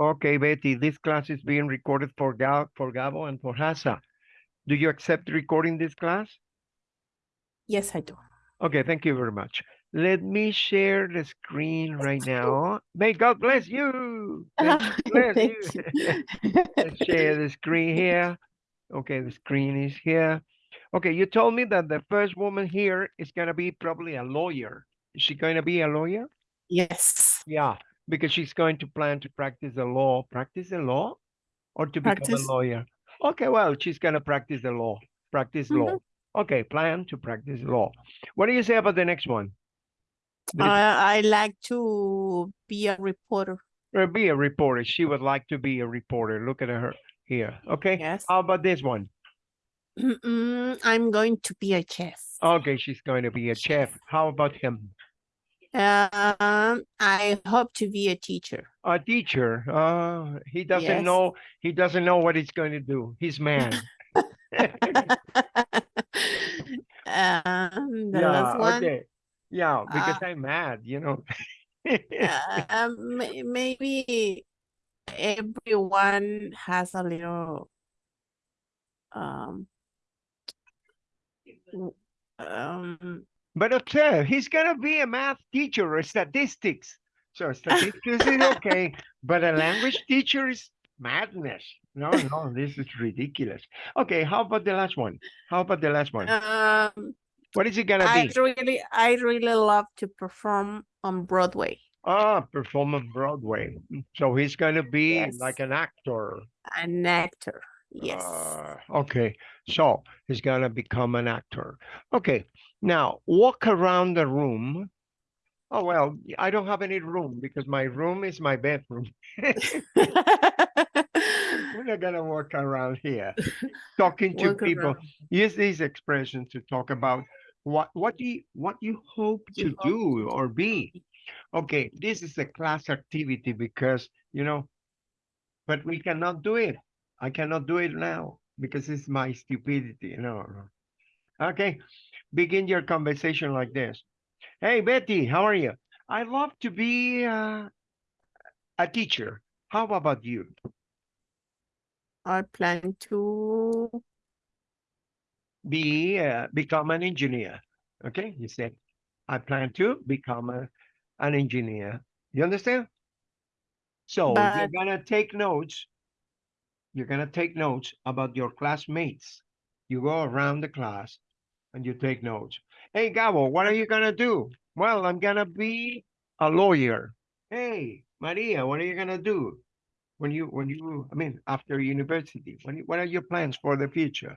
Okay, Betty, this class is being recorded for Gal, for Gabo and for Hasa. Do you accept recording this class? Yes, I do. Okay, thank you very much. Let me share the screen right now. May God bless you. Bless Thank you. you. Let's share the screen here. Okay, the screen is here. Okay, you told me that the first woman here is gonna be probably a lawyer. Is she going to be a lawyer? Yes. Yeah, because she's going to plan to practice the law. Practice the law or to become a lawyer? Okay, well, she's gonna practice the law. Practice law. Okay, plan to practice law. What do you say about the next one? The- I I like to be a reporter. uh, be a reporter. She would like to be a reporter. Look at her here. Okay. Yes. How about this one? Mm, I'm going to be a chef. Okay, she's going to be a chef. How about him? Um, I hope to be a teacher. A teacher. Uh, he doesn't Yes. know. He doesn't know what he's going to do. He's man. um, yeah. one, Okay. Yeah, because Uh, I'm mad. You know. uh, um, maybe everyone has a little um um But observe, he's gonna be a math teacher or statistics. So statistics is okay, but a language teacher is madness. No, no, this is ridiculous. Okay, how about the last one? How about the last one? um What is it gonna I be? really I really love to perform on Broadway. Ah, perform on Broadway. So he's gonna be like an actor. An actor. Yes. Ah, okay, so he's gonna become an actor. Okay, now walk around the room. Oh, well, I don't have any room because my room is my bedroom. We're not gonna walk around here talking to Walk people. around. Use these expressions to talk about what what do you what you hope to You hope do or be. Okay, this is a class activity because you know, but we cannot do it. I cannot do it now because it's my stupidity. No, no. Okay, begin your conversation like this. Hey Betty, how are you? I love to be uh, a teacher. How about you? I plan to be uh, become an engineer. Okay, you said, I plan to become a, an engineer. You understand? So you're gonna take notes. You're gonna take notes about your classmates. You go around the class and you take notes. Hey, Gabo, what are you gonna do? Well, I'm gonna be a lawyer. Hey, Maria, what are you gonna do? When you, when you, I mean, after university, when you, what are your plans for the future?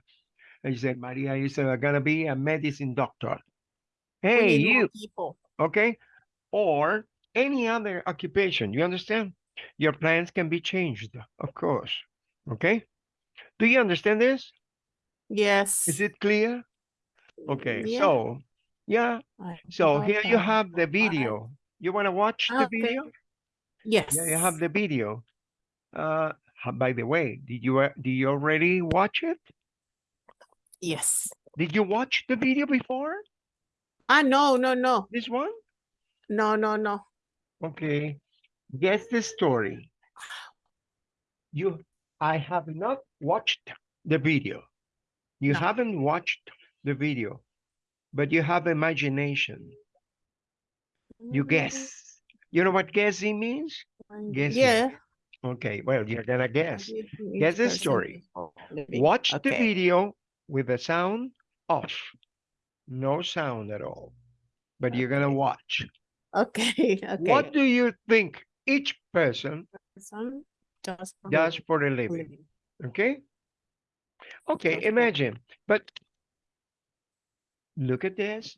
And you said, Maria, you said, I'm gonna be a medicine doctor. Hey, you, people. okay? Or any other occupation, you understand? Your plans can be changed, of course, okay? Do you understand this? Yes. Is it clear? Okay, Yeah. so, yeah, so here you have the video. You wanna watch the video? Yes. Yeah, you have the video. Uh, by the way, did you, uh, did you already watch it? Yes. Did you watch the video before? Ah, no, no, no, This one? no, no, no. Okay, guess the story. You, I have not watched the video. You No. haven't watched the video, but you have imagination. You Mm, guess. You know what guessing means? guessing. Yeah. Okay, well, you're gonna guess. Guess the story. before living. Watch the video with the sound off. No sound at all. But you're gonna watch. Okay, okay. What do you think each person Some does for does living- for a living? living. Okay? Okay, imagine, but look at this.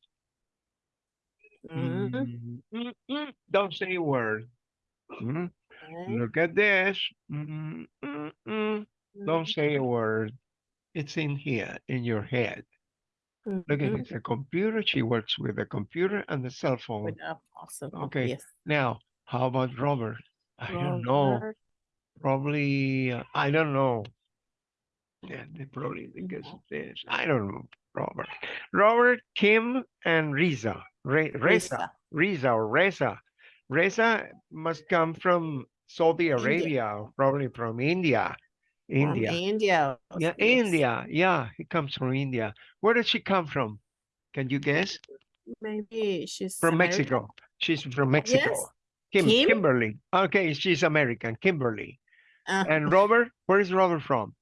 Mm, mm, mm, Don't say a word. Mm, okay, Look at this. Don't say a word. It's in here, in your head. Look at mhm, it's a computer. She works with a computer and a cell phone. with a possible, Okay, yes. Now, how about Robert? I don't know. Probably, uh, I don't know. Yeah, they probably because Mhm. of this. I don't know, Robert. Robert, Kim, and Riza. Re- Reza. Risa. Riza or Reza. Reza must come from Saudi Arabia, or probably from India. From India. India. Yeah, yes. India. Yeah, he comes from India. Where does she come from? Can you guess? Maybe she's From American. Mexico. She's from Mexico. Yes. Kim, Kim? Kimberly. Okay, she's American. Kimberly. Uh, And Robert, where is Robert from?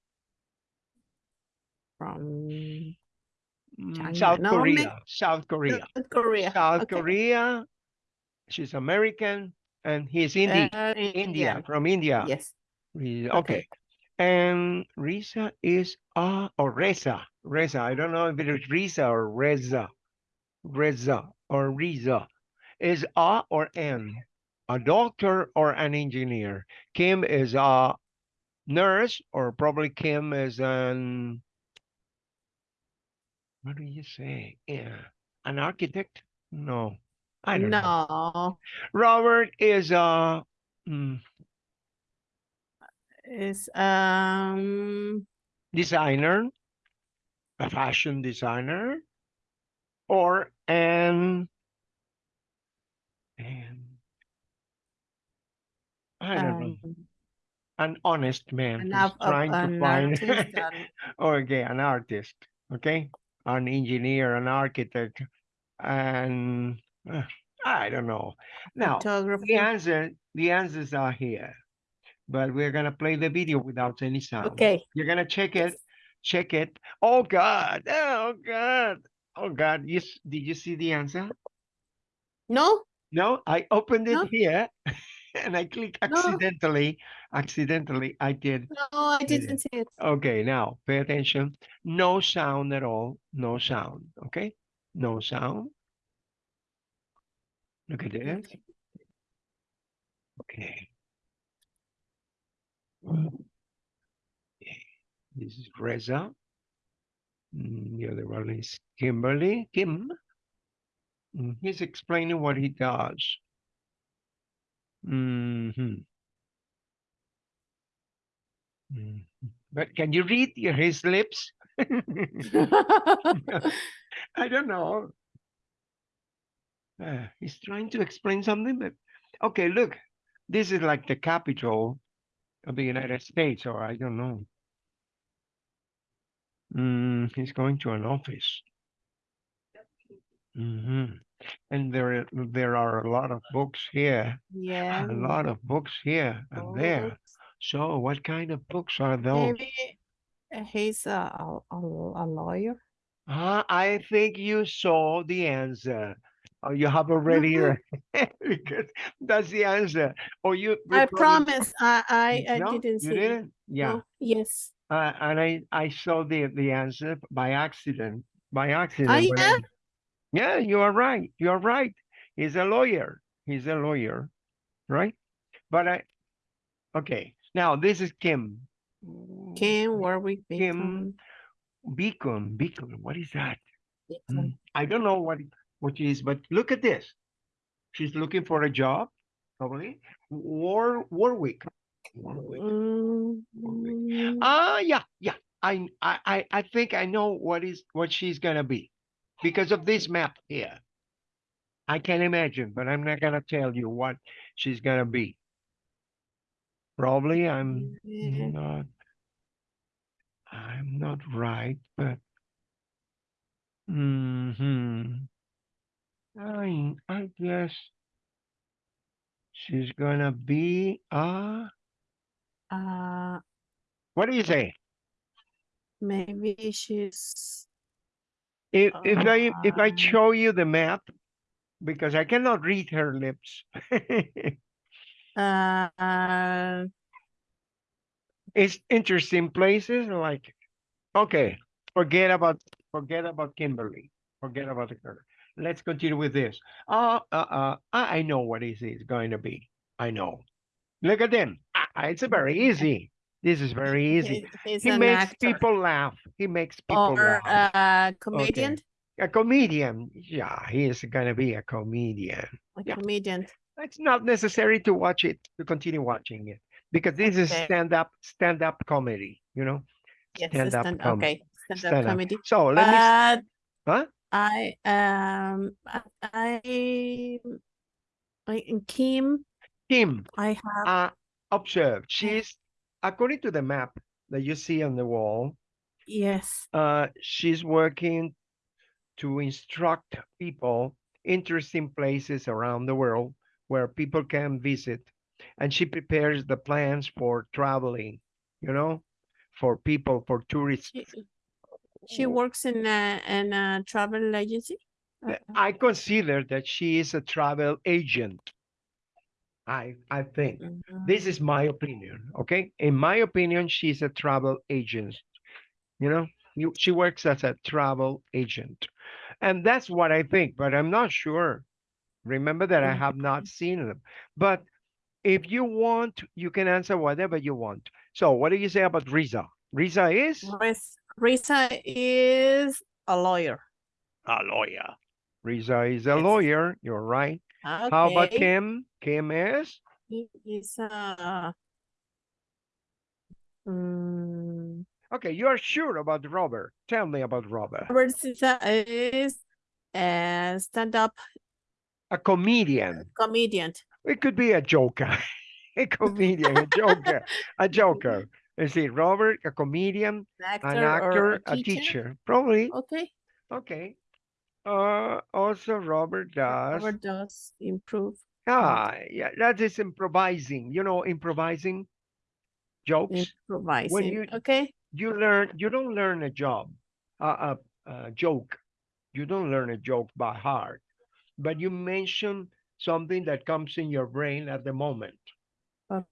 from China. South No, Korea. South Korea. South Korea. South okay. Korea. She's American and he's Indi Uh, India, Indian. from India. Yes. Okay. Okay. And Risa is uh or Reza. Reza. I don't know if it is Risa or Reza. Reza or Riza. Is a or n? A doctor or an engineer? Kim is a nurse or probably Kim is an what do you say? Yeah. An architect? No. I don't know. No, Robert is a mm, it's um designer, a fashion designer, or an and I don't know, um, an honest man of trying to find and okay, an artist, okay, an engineer, an architect, and uh, I don't know. Now the answer, the answers are here, but we're gonna play the video without any sound. Okay. You're gonna check it, check it. Oh God! Oh God! Oh God! You did you see the answer? No, No, I opened it No. here, and I clicked No. accidentally. Accidentally, I did. no, I didn't see it. Okay, now pay attention. No sound at all. No sound. Okay, no sound. Look at this. Okay. Okay, This is Reza. Mm, The other one is Kimberly, Kim. Mm, He's explaining what he does. Mhm. Mhm. But can you read his lips? I don't know. Uh, he's trying to explain something, but okay, look, this is like the capital of the United States, or I don't know. Mm, he's going to an office. hmm And there, there are a lot of books here, Yeah. a lot of books here and there. So what kind of books are those? Maybe uh, he's a, a, a lawyer. Ah, I think you saw the answer. Oh, you have already, because that's the answer. Or you. you I promise I, I, I No, didn't you see it. didn't? Yeah. No, Yes. Uh, and I, I saw the, the answer by accident, by accident. Oh, when yeah? You are right. You are right. He's a lawyer. He's a lawyer, right? But I, okay, now this is Kim. Kim Warwick Kim Beacon. Beacon, what is that? Beacon. Mm, I don't know what, what it is, but look at this. She's looking for a job, probably. War, Warwick. Warwick. Mm, Ah, yeah, yeah. I, I, I- I think I know what is what she's gonna be because of this map here. I can imagine, but I'm not gonna tell you what she's gonna be. Probably I'm yeah. not. I'm not right, but. mm hmm I I guess she's gonna be uh Uh, what do you say? maybe she's If if I if I Uh, show you the map, because I cannot read her lips. uh, It's interesting places like, okay, forget about forget about Kimberly, forget about her. Let's continue with this. Uh, uh, uh, I I know what this is going to be. I know. Look at them. Ah, it's very easy. This is very easy. he- he's He makes actor people laugh. He makes people or laugh. a comedian. A comedian. Yeah, he is gonna be a comedian. A Yeah. comedian. It's not necessary to watch it, to continue watching it, because this is stand-up, stand-up comedy, you know? Yes, Stand-up stand, com- okay, stand-up stand-up. comedy. So let me, But huh? I um I I Kim Kim, I have uh, observe. She's according to the map that you see on the wall. Yes. Uh, she's working to instruct people interesting places around the world where people can visit, and she prepares the plans for traveling. You know, for people for tourists. She, she works in a in a travel agency. I consider that she is a travel agent. I I think mm-hmm. this is my opinion. Okay, in my opinion, she's a travel agent. You know, you, she works as a travel agent, and that's what I think. But I'm not sure. Remember that I mm-hmm. have not seen them. But if you want, you can answer whatever you want. So, what do you say about Riza? Riza is Ris- Risa is a lawyer. a lawyer. Riza is a Yes. lawyer. You're right. How about Kim? Kim is He is a mm, okay. You are sure about Robert? Tell me about Robert. Robert is a stand-up A comedian. comedian. It could be a joker, a comedian, a joker, a joker. You see, Robert, a comedian, An an actor, or actor, a teacher. Probably. Okay. Okay. Uh, also Robert does. Robert does improve Ah, yeah, that is improvising. You know, improvising jokes. improvising. you- Okay. You learn. You don't learn a job, a, a, a joke. You don't learn a joke by heart, but you mention something that comes in your brain at the moment.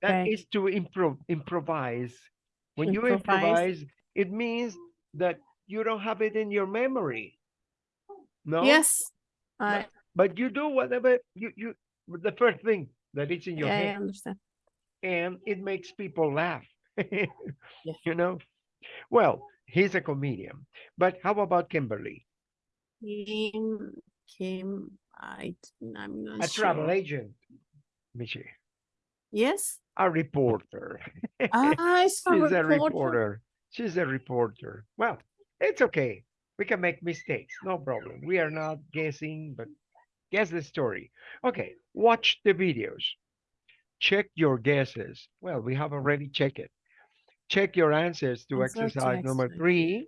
That Okay. is to improv improvise. When you Improvise. improvise, it means that you don't have it in your memory. No. Yes. I But you do whatever you you the first thing that is in your yeah, I head, understand. and it makes people laugh. Yeah. You know. Well, he's a comedian. But how about Kimberly, Kim, Kim, I, I'm not a travel agent? Michi, Yes. a reporter. Ah, She's a reporter. reporter. She's a reporter. Well, it's okay. We can make mistakes. No problem. We are not guessing, but guess the story. Okay, watch the videos. Check your guesses. Well, we have already checked it. Check your answers to exercise number three.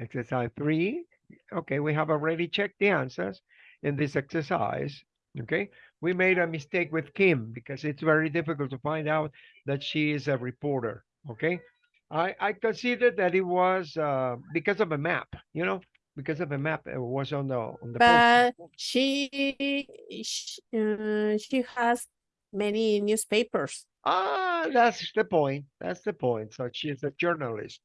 Exercise three. Okay, we have already checked the answers in this exercise. Okay, we made a mistake with Kim because it's very difficult to find out that she is a reporter. Okay, I I considered that it was uh, because of a map. You know, because of a map it was on the on the. But she, she, uh, she has many newspapers. Ah, that's the point. That's the point. So she's a journalist.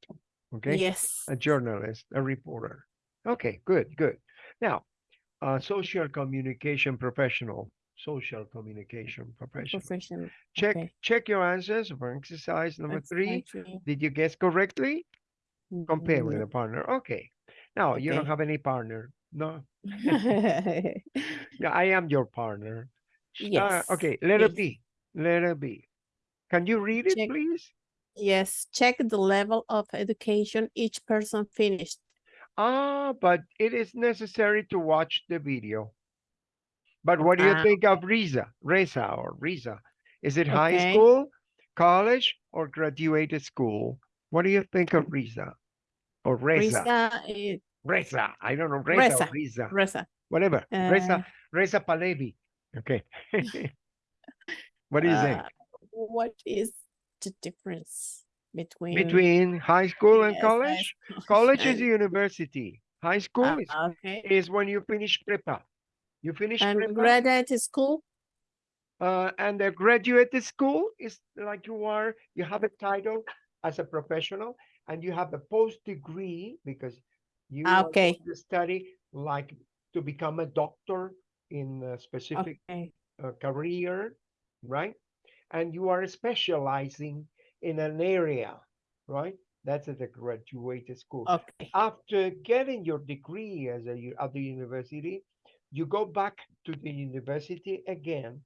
Okay, Yes. a journalist, a reporter. Okay, good, good. Now, uh, social communication professional. Social communication professional. Professional. Check okay. check your answers for exercise number That's three. actually- Did you guess correctly? Compare with Mm, a partner. Okay. Now you don't have any partner. No. no. Yeah, I am your partner. Uh, Yes, okay, letter yes. B. Letter B. Can you read it, Check. please? yes, check the level of education each person finished. Ah, but it is necessary to watch the video. But what do you Ah. think of Riza? Reza or Riza? Is it high Okay. school, college, or graduated school? What do you think of Riza? Or Reza? Risa, eh, Reza. I don't know. Reza, or Reza. Riza. Reza. Whatever. Reza, uh, Reza Pahlavi. Okay. what do you think? uh, What is the difference between Between high school and yes, high college? College is and- university. High school is, okay. is when you finish prepa. You finish And graduate school? uh, and the graduate school is like you are, you have a title as a professional and you have a post degree because you Ah, okay. study like to become a doctor in a specific Okay. uh, career, right? And you are specializing in an area, right? That's at the graduate school. Okay. After getting your degree as a at the university, you go back to the university again,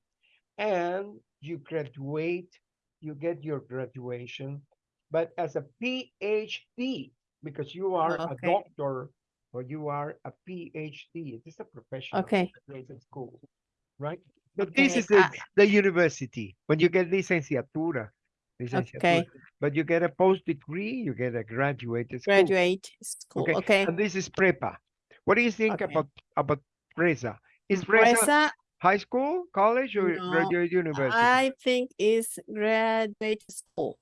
and you graduate. You get your graduation, but as a PhD because you are a doctor or you are a PhD. It is a professional Okay. graduate school, right? But this is the, the university when you get licenciatura. licenciatura. Okay. But you get a post degree, you get a graduate school. Graduate school. Okay, Okay. And this is prepa. What do you think Okay. about about Presa? Is Presa Fresa, high school, college, or No, graduate university? I think it's graduate school.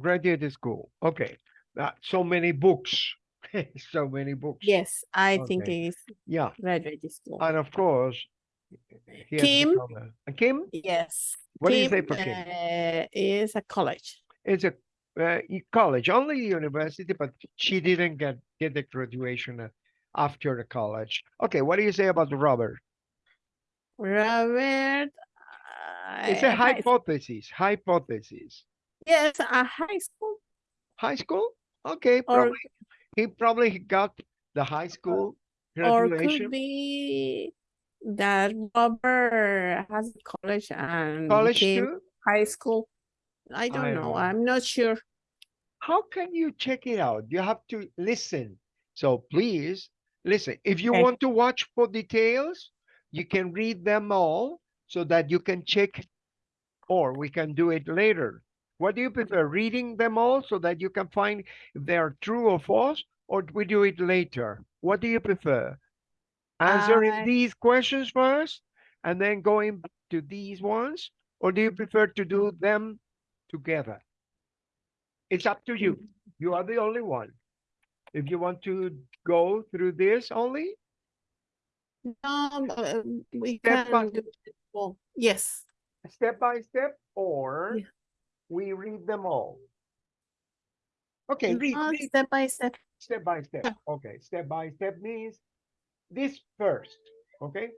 Graduate school. Okay. Uh, so many books. so many books. Yes, I think it is Yeah. graduate school. And of course, Kim? a- Kim? Yes. What do you say Kim, for Kim? uh, is a college. It's a uh, college, only university, but she didn't get get the graduation after the college. Okay, what do you say about Robert? Robert. It's a uh, hypothesis. Hypothesis. Yes, a high school High school? Okay, or probably he probably got the high school graduation. or could be that Robert has a college and College too? high school. I don't don't know. know. I'm not sure. How can you check it out? You have to listen. So please listen. If you Okay. want to watch for details, you can read them all so that you can check or we can do it later. What do you prefer? Reading them all so that you can find if they are true or false, or we do it later? What do you prefer? Answering I- these questions first and then going to these ones, or do you prefer to do them together? It's up to you. You are the only one. If you want to go through this only, um, we Step can do it all. Yes. step by step, or Yeah. we read them all. Okay, read, read step by step. step by step. Yeah. Okay, step by step means this first, okay?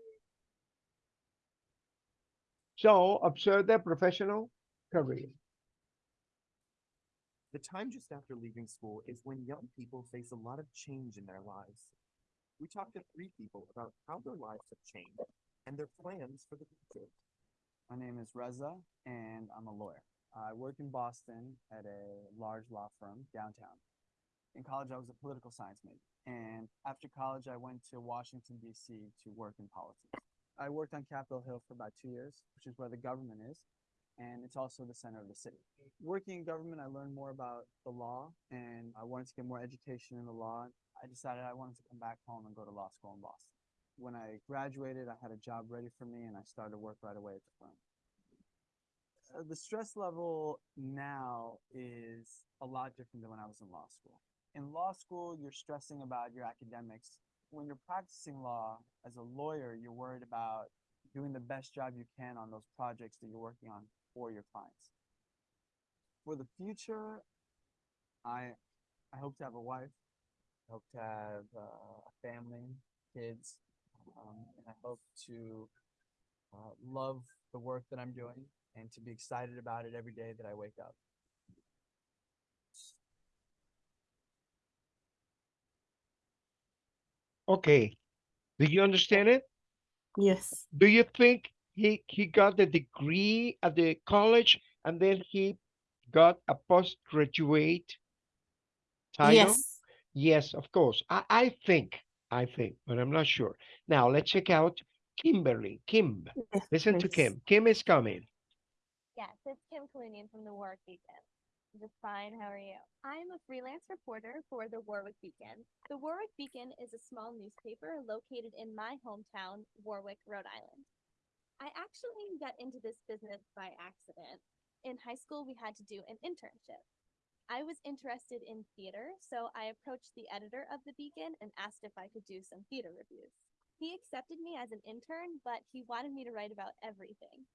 So observe the professional career. The time just after leaving school is when young people face a lot of change in their lives. We talked to three people about how their lives have changed and their plans for the future. My name is Reza, and I'm a lawyer. I work in Boston at a large law firm downtown. In college, I was a political science major, and after college, I went to Washington, D.C. to work in politics. I worked on Capitol Hill for about two years, which is where the government is, and it's also the center of the city. Working in government, I learned more about the law, and I wanted to get more education in the law. I decided I wanted to come back home and go to law school in Boston. When I graduated, I had a job ready for me, and I started to work right away at the firm uh, the stress level now is a lot different than when I was in law school. In law school, you're stressing about your academics. When you're practicing law as a lawyer, you're worried about doing the best job you can on those projects that you're working on for your clients. For the future, I I hope to have a wife. I hope to have uh, a family, kids, um, and I hope to uh, love the work that I'm doing and to be excited about it every day that I wake up. Okay. Do you understand it? Yes. Do you think he he got the degree at the college and then he got a postgraduate title? Yes. Yes, of course. I, I think, I think, but I'm not sure. Now let's check out Kimberly. Kim, Yes, listen to. Kim. Kim is coming. Yes, it's Kim Kalunian from the Warwick Beacon. Just fine. How are you? I'm a freelance reporter for the Warwick Beacon. The Warwick Beacon is a small newspaper located in my hometown, Warwick, Rhode Island. I actually got into this business by accident. In high school, we had to do an internship. I was interested in theater, so I approached the editor of the Beacon and asked if I could do some theater reviews. He accepted me as an intern, but he wanted me to write about everything.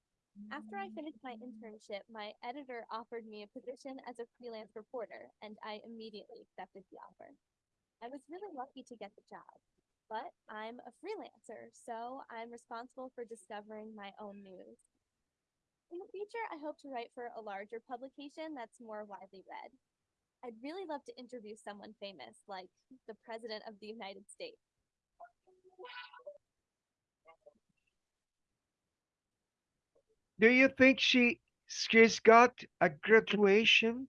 After I finished my internship, my editor offered me a position as a freelance reporter, and I immediately accepted the offer. I was really lucky to get the job, but I'm a freelancer, so I'm responsible for discovering my own news. In the future, I hope to write for a larger publication that's more widely read. I'd really love to interview someone famous, like the President of the United States. Do you think she she's got a graduation?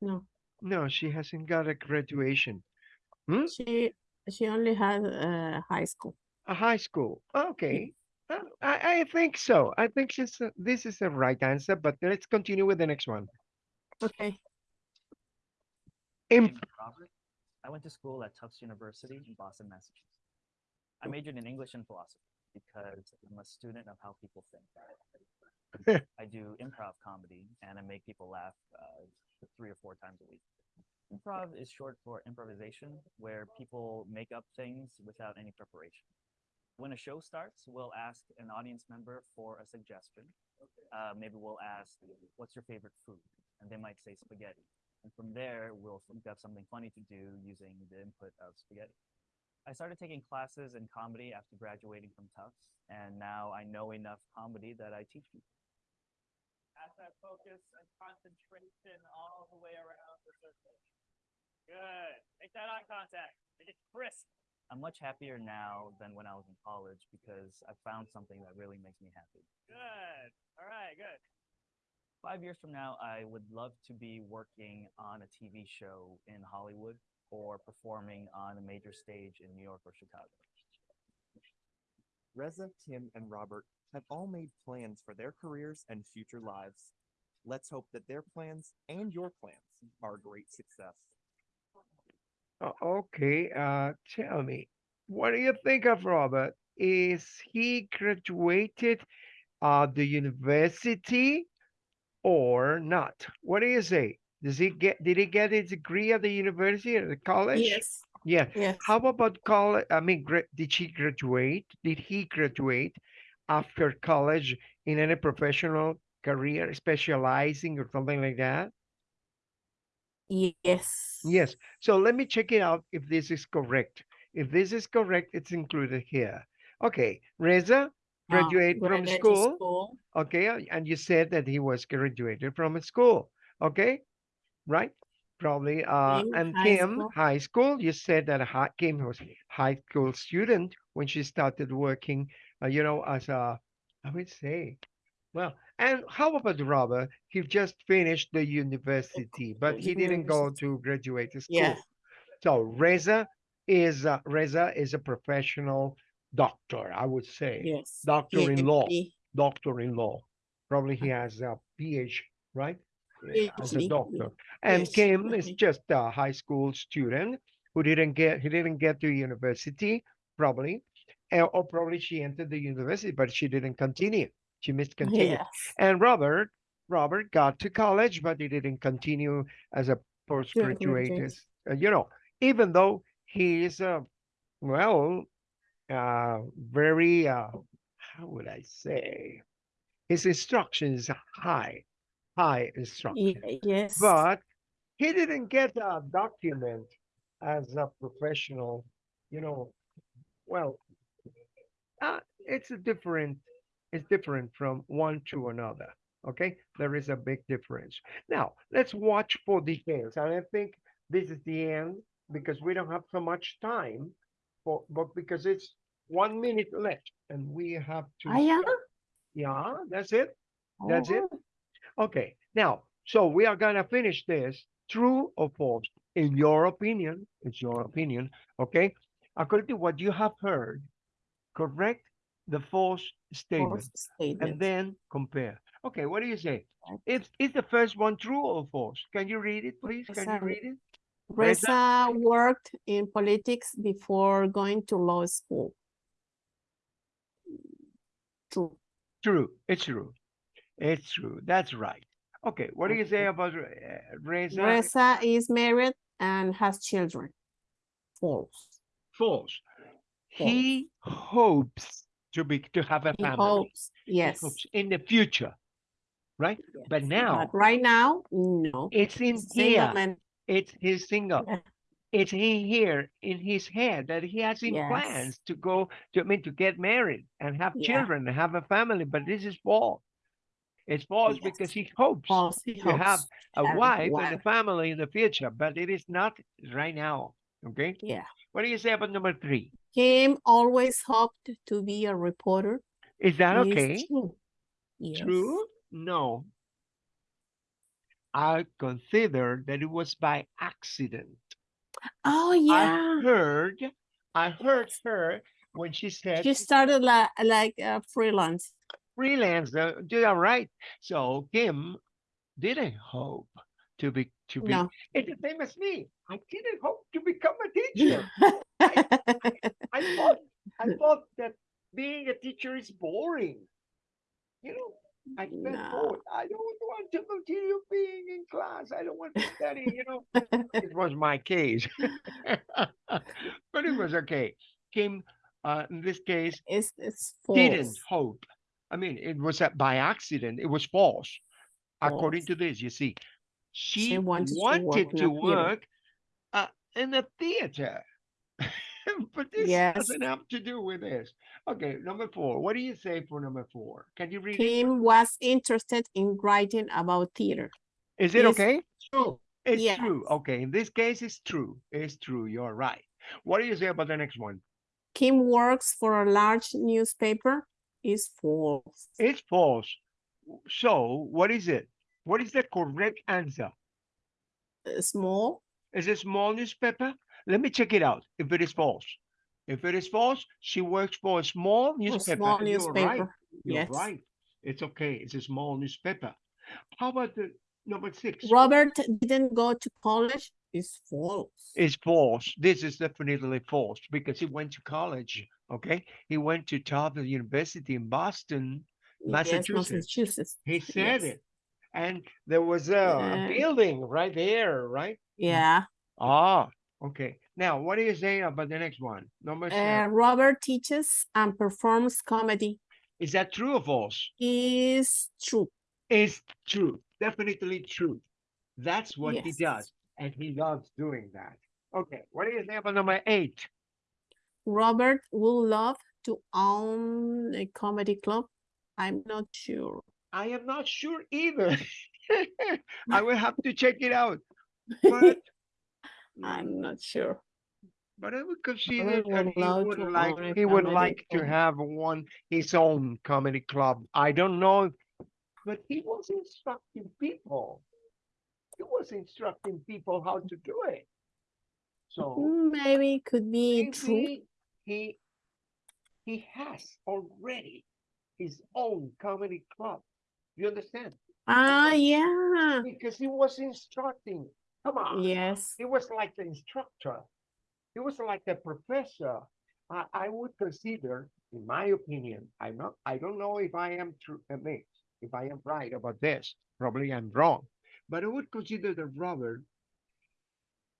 No, No, she hasn't got a graduation. Hmm? she she only has uh, high school. A high school. Okay. Uh, I, I think so. I think this, uh, this is the right answer, but let's continue with the next one. Okay. Im- Robert. I went to school at Tufts University in Boston, Massachusetts. I majored in English and philosophy because I'm a student of how people think. I do improv comedy and I make people laugh uh, three or four times a week. Improv is short for improvisation, where people make up things without any preparation. When a show starts, we'll ask an audience member for a suggestion. Uh, maybe we'll ask, What's your favorite food? And they might say spaghetti. And from there, we'll think of something funny to do using the input of spaghetti. I started taking classes in comedy after graduating from Tufts, and now I know enough comedy that I teach people. As I focus and concentration all the way around the circle. Good. Make that eye contact. Make it crisp. I'm much happier now than when I was in college because I found something that really makes me happy. Good. All right, good five years from now, I would love to be working on a TV show in Hollywood or performing on a major stage in New York or Chicago. Reza, Tim, and Robert have all made plans for their careers and future lives. Let's hope that their plans and your plans are a great success. O- Okay, uh, tell me, what do you think of Robert? Is he graduated uh the university or not? What do you say? Does he get, did he get his degree at the university or the college? Yes. Yeah. Yes. How about college? I mean, gra- did she graduate? Did he graduate after college in any professional career, specializing or something like that? Yes. Yes. So let me check it out if this is correct. If this is correct, it's included here. Okay, Reza, Uh, graduate from school. school. Okay, uh, and you said that he was graduated from a school. Okay, right? Probably. Uh, and high Kim, school. high school. You said that hi- Kim was high school student when she started working. Uh, you know, as a, I would say, well. And how about Robert? He just finished the university, but he didn't go to graduate school. Yeah. So Reza is uh, Reza is a professional doctor, I would say. Yes. Doctor in law doctor in law. Probably he has a PhD, right? Yeah, As a PhD, doctor. And Yes, Kim is just a high school student who didn't get, he didn't get to university, probably. eh, Or probably she entered the university, but she didn't continue. She missed continue. Yes. And Robert, Robert got to college, but he didn't continue as a postgraduate. graduate. uh, You know, even though he is a, well, uh, very, uh, how would I say? His instruction is high, high instruction, Ye- Yes. but he didn't get a document as a professional, you know, well, uh, it's a different, it's different from one to another. Okay, there is a big difference. Now, let's watch for details. And I think this is the end because we don't have so much time for, but because it's one minute left and we have to. Ah, yeah? Yeah, that's it. That's it. Oh, Okay, now, so we are gonna finish this, true or false, in your opinion, it's your opinion, okay? According to what you have heard, correct the false statement, false statement. and then compare. Okay, what do you say? Is, is the first one true or false? Can you read it, please? Can you read it? Reza worked in politics before going to law school. True. True, it's true. It's true, that's right. Okay, what do you say about uh, Reza? Reza is married and has children. False. False. He hopes to be, to have a He family. hopes. Yes. hopes in the future, right? But now But right now, no. it's in Single here. man. It's his single. Yeah. It's in here in his head that he has in plans to go to I mean to get married and have Yeah. children and have a family. But this is false. It's false because he hopes False. He to hopes. have a wife and a family in the future, but it is not right now. Okay. Yeah. What do you say about number three? Kim always hoped to be a reporter. Is that Is okay? Is True. Yes. True? No. I consider that it was by accident. Oh yeah. I heard, I heard her when she said She started like like uh, freelance. freelance. uh, You are right. So Kim didn't hope to be to be. No. It's the same as me. I didn't hope to become a teacher. I thought I thought that being a teacher is boring. You know, I felt No. bored. I don't want to continue being in class. I don't want to study, you know. it was my case. but it was okay. Kim, uh, in this case, it's it's didn't hope. I mean, it was by accident. It was false. According to this, you see, she, She wanted wanted, to work in to a theater. work uh, in a theater. but this Yes. doesn't have to do with this. Okay, number four. What do you say for number four? Can you read it? Kim was interested in writing about theater. Is it is okay? True. It's true. Okay, in this case, it's true. It's true. You're right. What do you say about the next one? Kim works for a large newspaper. Is false. It's false. So, what is it? What is the correct answer? Uh, Small. Is it small newspaper? Let me check it out. If it is false, if it is false, she works for a small A newspaper. small and You're right. You're Yes. right. It's okay. It's a small newspaper. How about the number six? Robert didn't go to college. Is false. It's false. This is definitely false because he went to college. Okay, he went to Harvard University in Boston. Yes, Massachusetts. Massachusetts. He said Yes. it, and there was a, a building right there, right? Yeah. Ah, okay. Now, what do you say about the next one? Number Uh, seven. Robert teaches and performs comedy. Is that true or false? Is true. It's true. Definitely true. That's what he does, and he loves doing that. Okay, what do you say about number eight? Robert would love to own a comedy club. I'm not sure. I am not sure either. I will have to check it out. But mm, I'm not sure. but I would consider would that he would like he would like to have one his own comedy club. I don't know, but he was instructing people. He was instructing people how to do it. So Mm, Maybe it could be true. he he has already his own comedy club. You understand? Ah, yeah. Because he was instructing. Come on. Yes. He was like the instructor. He was like the professor. I, I would consider, in my opinion, I'm not, I don't know if I am true, I mean, if I am right about this. Probably I'm wrong. But I would consider that Robert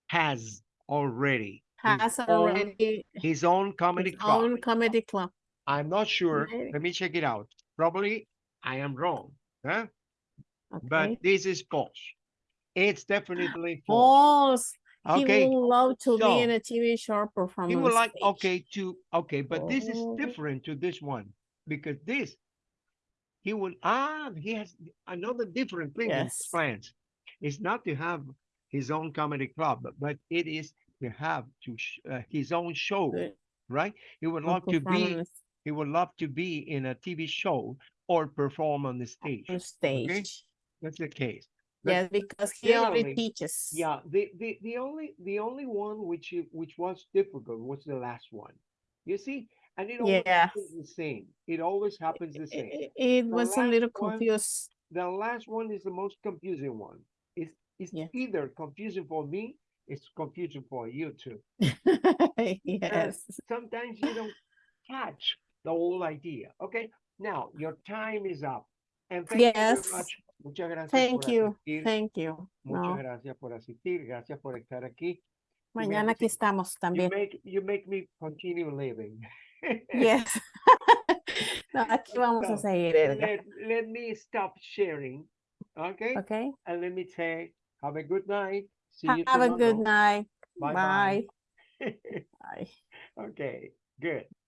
has already his Has own- already his own comedy his club. own comedy club. I'm not sure. Let me check it out. Probably I am wrong. Huh? Okay. But this is false. It's definitely false. False. He Okay. would love to so, be in a TV show performance. He would like, okay, to, okay, but this is Oh. different to this one because this, he will, ah, he has another different thing Yes. plans. It's not to have his own comedy club, but- but it is to have to, sh- uh, his own show, right? He would love to be, he would love to be in a TV show or perform on the stage. On stage. That's the case. But Yes, because he already teaches. Yeah, the, the, the only, the only one which, which was difficult was the last one. You see, and it always happens Yes. the same. It always happens the same. i- It The was a little last one- confused. The last one is the most confusing one. It's, it's Yeah. either confusing for me, it's confusing for you too. Yes. Sometimes you don't catch the whole idea. Okay, now your time is up. And thank you Yes. very much. Muchas gracias. Thank por you. asistir. Thank you. Muchas No, gracias por asistir. Gracias por estar aquí. mañana aquí estamos You también. make, you make me continue living. Yes. No, aquí vamos a seguir, Let, let me stop sharing, okay? Okay. And let me say, have a good night. See you Have a good night. Bye-bye. Bye. Bye. Okay, good.